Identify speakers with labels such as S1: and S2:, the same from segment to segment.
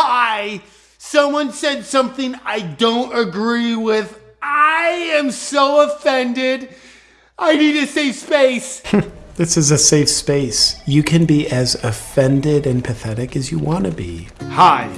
S1: Hi! Someone said something I don't agree with. I am so offended. I need a safe space.
S2: This is a safe space. You can be as offended and pathetic as you want to be.
S1: Hi.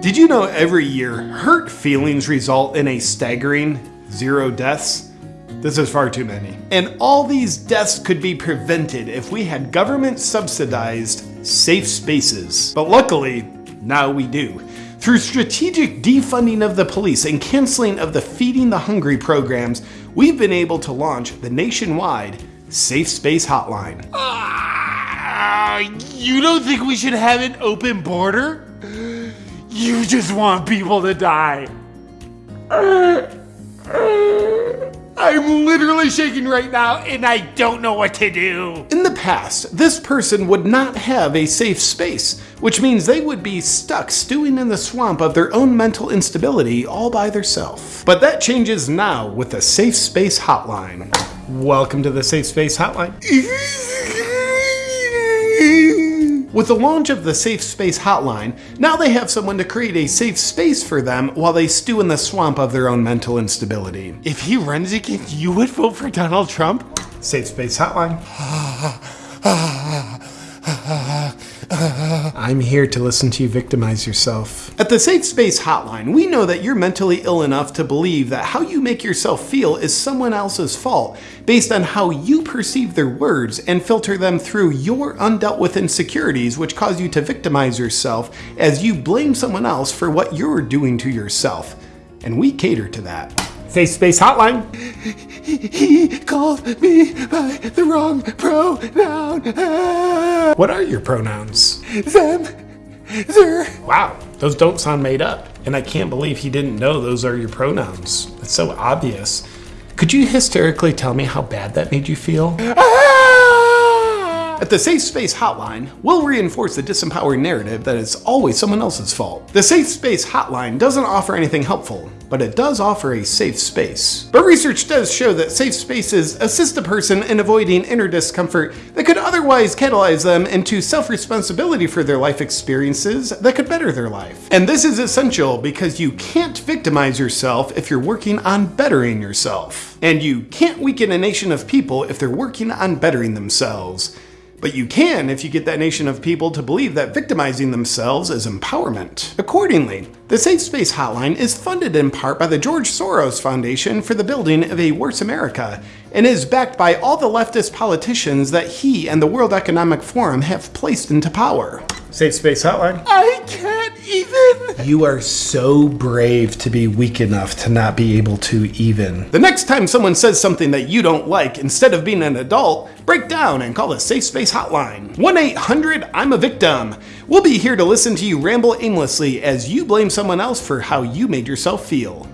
S1: Did you know every year hurt feelings result in a staggering zero deaths? This is far too many. And all these deaths could be prevented if we had government subsidized safe spaces. But luckily, now we do. Through strategic defunding of the police and canceling of the Feeding the Hungry programs, we've been able to launch the nationwide Safe Space Hotline.
S3: Ah, you don't think we should have an open border? You just want people to die. I'm literally shaking right now and I don't know what to do.
S1: In the past, this person would not have a safe space, which means they would be stuck stewing in the swamp of their own mental instability all by themselves. But that changes now with the Safe Space Hotline. Welcome to the Safe Space Hotline. With the launch of the Safe Space Hotline, now they have someone to create a safe space for them while they stew in the swamp of their own mental instability.
S3: If he runs again, you would vote for Donald Trump?
S1: Safe Space Hotline.
S2: I'm here to listen to you victimize yourself.
S1: At the Safe Space Hotline, we know that you're mentally ill enough to believe that how you make yourself feel is someone else's fault based on how you perceive their words and filter them through your undealt with insecurities, which cause you to victimize yourself as you blame someone else for what you're doing to yourself. And we cater to that. Safe Space Hotline.
S3: He called me by the wrong pronoun.
S2: What are your pronouns?
S3: Them, sir.
S2: Wow, those don't sound made up. And I can't believe he didn't know those are your pronouns. It's so obvious. Could you hysterically tell me how bad that made you feel?
S3: Ah!
S1: At the Safe Space Hotline, we'll reinforce the disempowering narrative that it's always someone else's fault. The Safe Space Hotline doesn't offer anything helpful, but it does offer a safe space. But research does show that safe spaces assist a person in avoiding inner discomfort that could otherwise catalyze them into self responsibility for their life experiences that could better their life. And this is essential because you can't victimize yourself if you're working on bettering yourself. And you can't weaken a nation of people if they're working on bettering themselves. But you can if you get that nation of people to believe that victimizing themselves is empowerment. Accordingly, the Safe Space Hotline is funded in part by the George Soros Foundation for the building of a worse America and is backed by all the leftist politicians that he and the World Economic Forum have placed into power. Safe Space Hotline.
S3: I can't even.
S2: You are so brave to be weak enough to not be able to even.
S1: The next time someone says something that you don't like, instead of being an adult, break down and call the Safe Space Hotline. 1 800 I'm a Victim. We'll be here to listen to you ramble aimlessly as you blame someone else for how you made yourself feel.